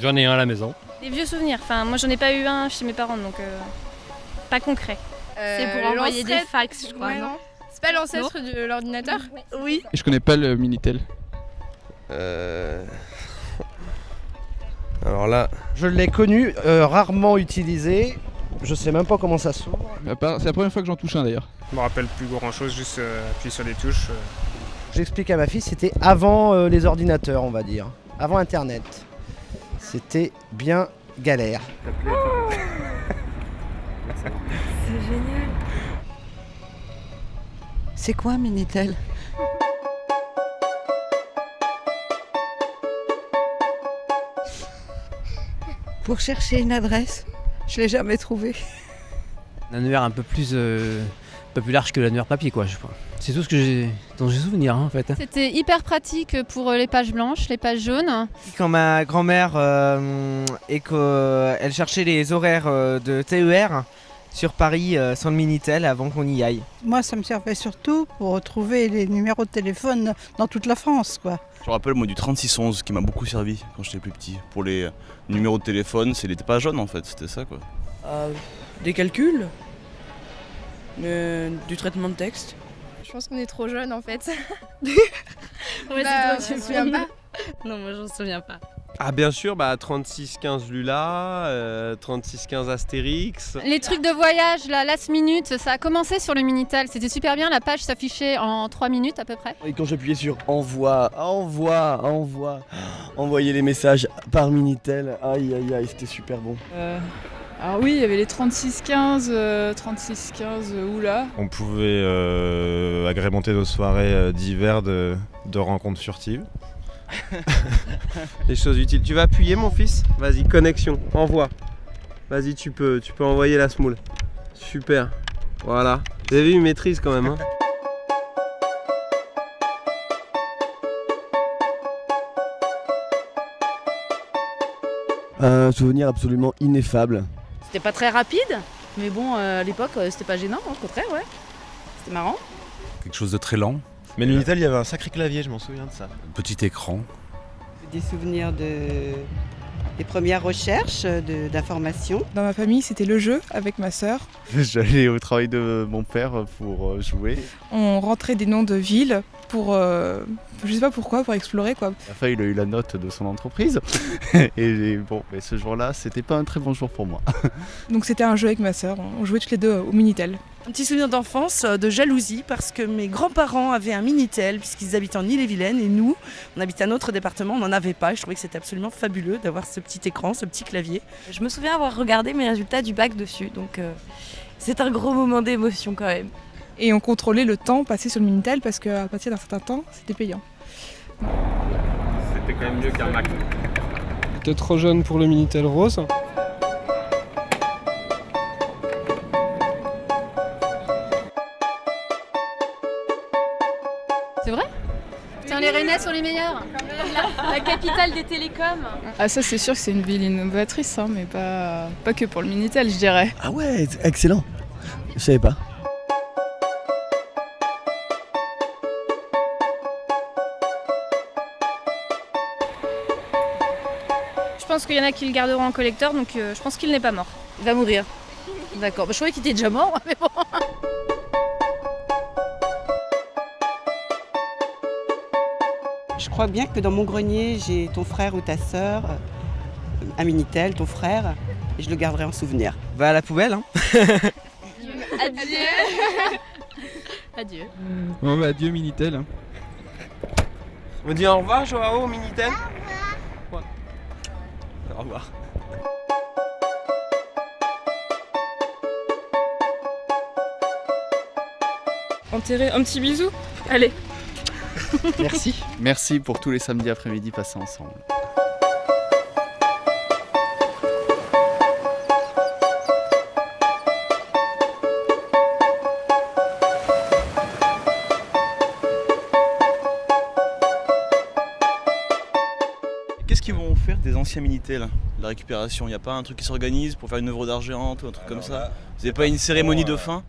J'en ai un à la maison. Des vieux souvenirs. Enfin, moi, j'en ai pas eu un chez mes parents, donc euh, pas concret. C'est pour envoyer des fax, je crois, Ouais, non C'est pas l'ancêtre de l'ordinateur Oui. Je connais pas le Minitel. Euh... Alors là, Je l'ai connu, euh, rarement utilisé. Je sais même pas comment ça s'ouvre. C'est la première fois que j'en touche un d'ailleurs. Je me rappelle plus grand chose, juste euh, appuyer sur les touches. euh. J'explique à ma fille, c'était avant euh, les ordinateurs, on va dire. Avant Internet. C'était bien galère. C'est quoi un Minitel? Pour chercher une adresse, je l'ai jamais trouvée. Un annuaire un peu plus, euh, peu plus large que l'annuaire papier, quoi. je crois. C'est tout ce que j'ai, dont j'ai souvenir, hein, en fait. C'était hyper pratique pour les pages blanches, les pages jaunes. Quand ma grand-mère euh, et qu'elle cherchait les horaires euh, de TER sur Paris euh, sans le Minitel avant qu'on y aille. Moi, ça me servait surtout pour retrouver les numéros de téléphone dans toute la France, quoi. Je me rappelle moi du 3611 qui m'a beaucoup servi quand j'étais plus petit. Pour les numéros de téléphone, c'est les pas jaunes en fait, c'était ça quoi. Des calculs? Euh, Du traitement de texte Je pense qu'on est trop jeune en fait. Ouais, Bah, c'est je me souviens pas. Non, moi, j'en souviens pas. ah bien sûr, bah 3615 Lula, euh, 3615 Astérix. Les trucs de voyage, la last minute, ça a commencé sur le Minitel. C'était super bien, la page s'affichait en 3 minutes à peu près. Et quand j'appuyais sur envoi, envoi, envoi, envoyer les messages par Minitel, aïe aïe aïe, c'était super bon. Alors oui, il y avait les 36-15, euh, 36-15, euh, oula. On pouvait euh, agrémenter nos soirées euh, d'hiver de, de rencontres furtives. Les choses utiles. Tu vas appuyer mon fils? Vas-y, connexion, envoie. Vas-y, tu peux, tu peux envoyer la smoule. Super. Voilà. Vous avez vu, il maîtrise quand même. Hein Un souvenir absolument ineffable. C'était pas très rapide, mais bon, euh, à l'époque, euh, c'était pas gênant, au contraire, ouais. C'était marrant. Quelque chose de très lent. Mais le Minitel, il y avait un sacré clavier, je m'en souviens de ça. Petit écran. Des souvenirs de des premières recherches de- d'informations. Dans ma famille, c'était le jeu avec ma sœur. J'allais au travail de mon père pour euh, jouer. On rentrait des noms de villes pour, euh, je sais pas pourquoi, pour explorer quoi. À la fin, il a eu la note de son entreprise. Et bon, mais ce jour-là, c'était pas un très bon jour pour moi. Donc c'était un jeu avec ma sœur, on jouait toutes les deux au Minitel. Un petit souvenir d'enfance, euh, de jalousie, parce que mes grands-parents avaient un Minitel, puisqu'ils habitaient en Ille-et-Vilaine, et nous, on habitait un autre département, on n'en avait pas. Et je trouvais que c'était absolument fabuleux d'avoir ce petit écran, ce petit clavier. Je me souviens avoir regardé mes résultats du bac dessus, donc euh, c'est un gros moment d'émotion quand même. Et on contrôlait le temps passé sur le Minitel parce qu'à partir d'un certain temps, c'était payant. C'était quand même mieux qu'un Mac. T'es trop jeune pour le Minitel rose. C'est vrai? Putain, les Rennais sont les meilleurs. La, la capitale des télécoms. Ah ça c'est sûr que c'est une ville innovatrice, hein, mais pas, pas que pour le Minitel je dirais. Ah ouais, excellent. Je savais pas. Je pense qu'il y en a qui le garderont en collecteur, donc euh, je pense qu'il n'est pas mort. Il va mourir. D'accord, bah, je croyais qu'il était déjà mort, mais bon. Je crois bien que dans mon grenier, j'ai ton frère ou ta sœur, euh, un Minitel, ton frère, et je le garderai en souvenir. Va à la poubelle, hein Adieu. Adieu. Bon, bah, adieu Minitel. On dit au revoir, Joao, Minitel Au revoir. Au revoir. Enterrer un petit bisou Allez Merci. Merci pour tous les samedis après-midi passés ensemble. Des anciens Minitel La récupération, il n'y a pas un truc qui s'organise pour faire une œuvre d'argent ou un truc comme ça Vous n'avez pas une cérémonie de fin